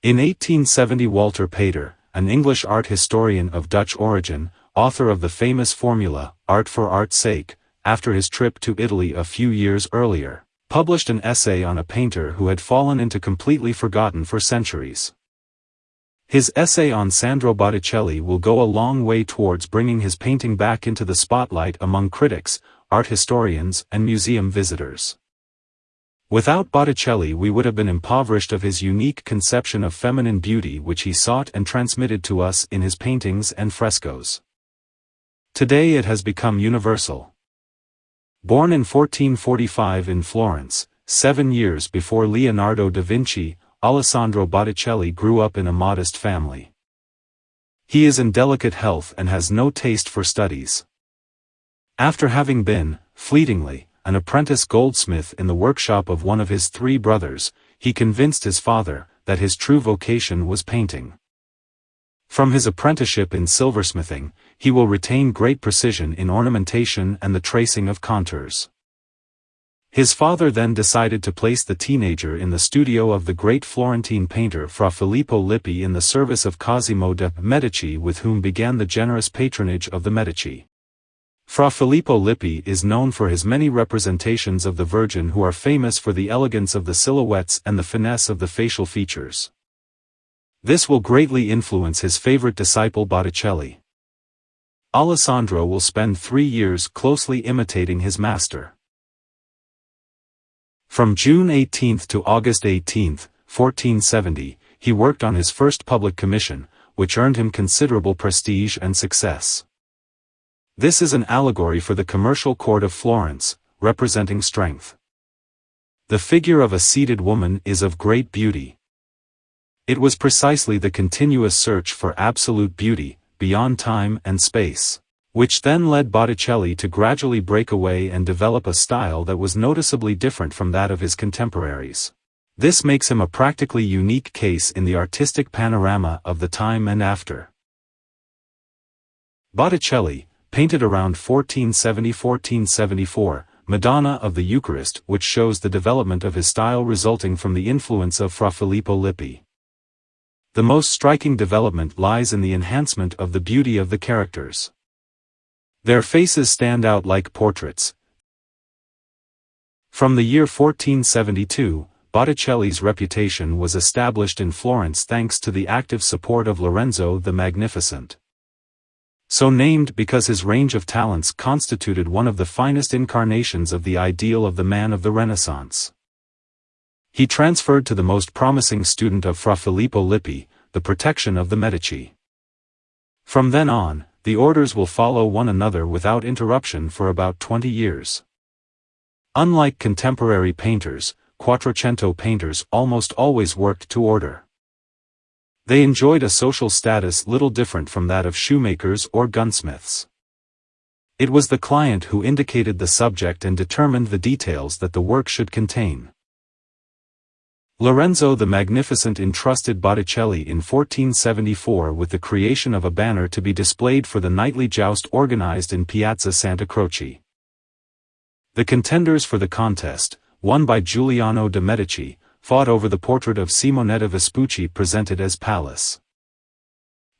In 1870 Walter Pater, an English art historian of Dutch origin, author of the famous formula, Art for Art's Sake, after his trip to Italy a few years earlier, published an essay on a painter who had fallen into completely forgotten for centuries. His essay on Sandro Botticelli will go a long way towards bringing his painting back into the spotlight among critics, art historians, and museum visitors. Without Botticelli we would have been impoverished of his unique conception of feminine beauty which he sought and transmitted to us in his paintings and frescoes. Today it has become universal. Born in 1445 in Florence, seven years before Leonardo da Vinci, Alessandro Botticelli grew up in a modest family. He is in delicate health and has no taste for studies. After having been, fleetingly, an apprentice goldsmith in the workshop of one of his three brothers, he convinced his father that his true vocation was painting. From his apprenticeship in silversmithing, he will retain great precision in ornamentation and the tracing of contours. His father then decided to place the teenager in the studio of the great Florentine painter Fra Filippo Lippi in the service of Cosimo de' Medici with whom began the generous patronage of the Medici. Fra Filippo Lippi is known for his many representations of the Virgin who are famous for the elegance of the silhouettes and the finesse of the facial features. This will greatly influence his favorite disciple Botticelli. Alessandro will spend three years closely imitating his master. From June 18 to August 18, 1470, he worked on his first public commission, which earned him considerable prestige and success. This is an allegory for the commercial court of Florence, representing strength. The figure of a seated woman is of great beauty. It was precisely the continuous search for absolute beauty, beyond time and space which then led Botticelli to gradually break away and develop a style that was noticeably different from that of his contemporaries. This makes him a practically unique case in the artistic panorama of the time and after. Botticelli, painted around 1470-1474, Madonna of the Eucharist which shows the development of his style resulting from the influence of Fra Filippo Lippi. The most striking development lies in the enhancement of the beauty of the characters. Their faces stand out like portraits. From the year 1472, Botticelli's reputation was established in Florence thanks to the active support of Lorenzo the Magnificent. So named because his range of talents constituted one of the finest incarnations of the ideal of the man of the Renaissance. He transferred to the most promising student of Fra Filippo Lippi, the protection of the Medici. From then on, the orders will follow one another without interruption for about 20 years. Unlike contemporary painters, Quattrocento painters almost always worked to order. They enjoyed a social status little different from that of shoemakers or gunsmiths. It was the client who indicated the subject and determined the details that the work should contain. Lorenzo the Magnificent entrusted Botticelli in 1474 with the creation of a banner to be displayed for the nightly joust organized in Piazza Santa Croce. The contenders for the contest, won by Giuliano de' Medici, fought over the portrait of Simonetta Vespucci presented as Pallas.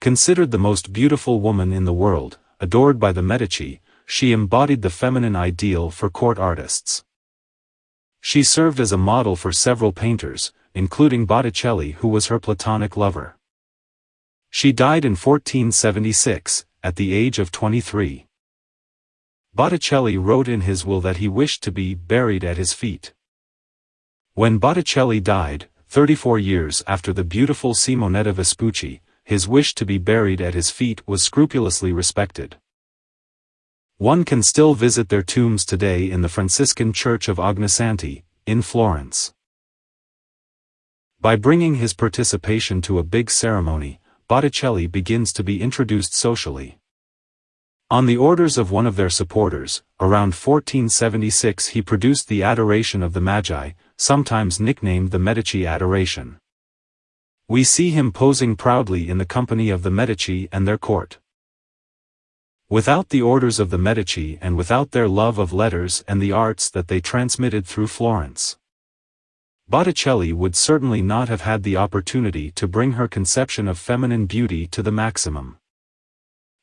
Considered the most beautiful woman in the world, adored by the Medici, she embodied the feminine ideal for court artists. She served as a model for several painters, including Botticelli who was her platonic lover. She died in 1476, at the age of 23. Botticelli wrote in his will that he wished to be buried at his feet. When Botticelli died, 34 years after the beautiful Simonetta Vespucci, his wish to be buried at his feet was scrupulously respected. One can still visit their tombs today in the Franciscan Church of Ognissanti, in Florence. By bringing his participation to a big ceremony, Botticelli begins to be introduced socially. On the orders of one of their supporters, around 1476 he produced the Adoration of the Magi, sometimes nicknamed the Medici Adoration. We see him posing proudly in the company of the Medici and their court. Without the orders of the Medici and without their love of letters and the arts that they transmitted through Florence. Botticelli would certainly not have had the opportunity to bring her conception of feminine beauty to the maximum.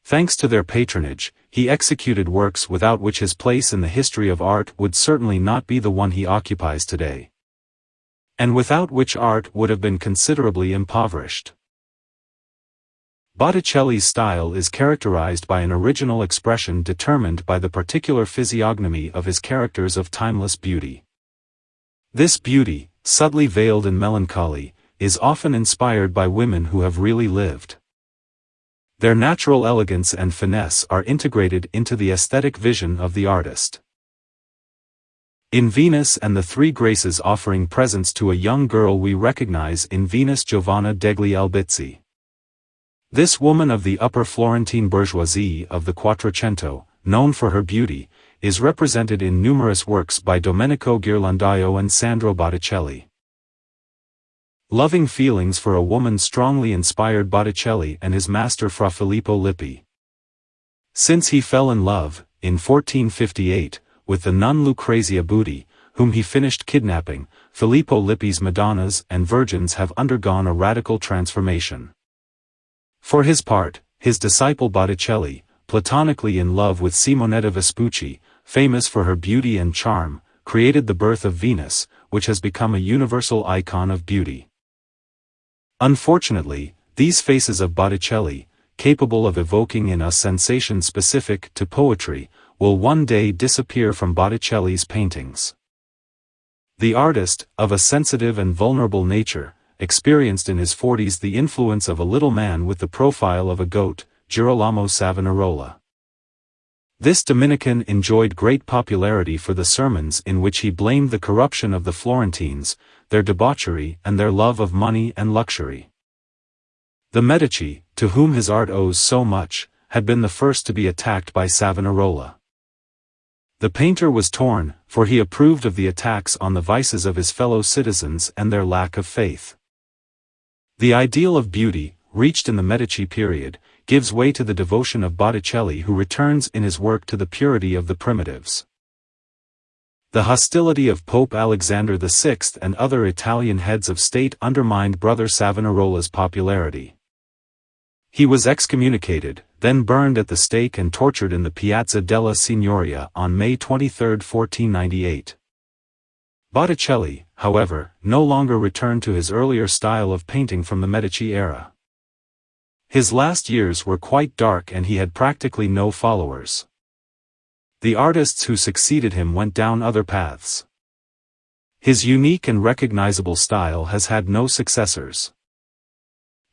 Thanks to their patronage, he executed works without which his place in the history of art would certainly not be the one he occupies today. And without which art would have been considerably impoverished. Botticelli's style is characterized by an original expression determined by the particular physiognomy of his characters of timeless beauty. This beauty, subtly veiled in melancholy, is often inspired by women who have really lived. Their natural elegance and finesse are integrated into the aesthetic vision of the artist. In Venus and the Three Graces offering presents to a young girl we recognize in Venus Giovanna degli Albizzi. This woman of the upper Florentine bourgeoisie of the Quattrocento, known for her beauty, is represented in numerous works by Domenico Ghirlandaio and Sandro Botticelli. Loving feelings for a woman strongly inspired Botticelli and his master Fra Filippo Lippi. Since he fell in love, in 1458, with the nun Lucrezia Buti, whom he finished kidnapping, Filippo Lippi's Madonnas and Virgins have undergone a radical transformation. For his part, his disciple Botticelli, platonically in love with Simonetta Vespucci, famous for her beauty and charm, created the birth of Venus, which has become a universal icon of beauty. Unfortunately, these faces of Botticelli, capable of evoking in us sensation specific to poetry, will one day disappear from Botticelli's paintings. The artist, of a sensitive and vulnerable nature, experienced in his forties the influence of a little man with the profile of a goat, Girolamo Savonarola. This Dominican enjoyed great popularity for the sermons in which he blamed the corruption of the Florentines, their debauchery and their love of money and luxury. The Medici, to whom his art owes so much, had been the first to be attacked by Savonarola. The painter was torn, for he approved of the attacks on the vices of his fellow citizens and their lack of faith. The ideal of beauty, reached in the Medici period, gives way to the devotion of Botticelli who returns in his work to the purity of the primitives. The hostility of Pope Alexander VI and other Italian heads of state undermined Brother Savonarola's popularity. He was excommunicated, then burned at the stake and tortured in the Piazza della Signoria on May 23, 1498. Botticelli, however, no longer returned to his earlier style of painting from the Medici era. His last years were quite dark and he had practically no followers. The artists who succeeded him went down other paths. His unique and recognizable style has had no successors.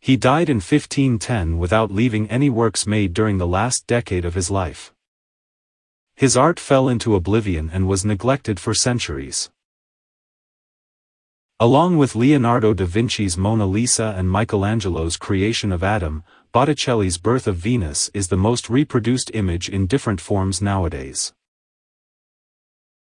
He died in 1510 without leaving any works made during the last decade of his life. His art fell into oblivion and was neglected for centuries. Along with Leonardo da Vinci's Mona Lisa and Michelangelo's creation of Adam, Botticelli's Birth of Venus is the most reproduced image in different forms nowadays.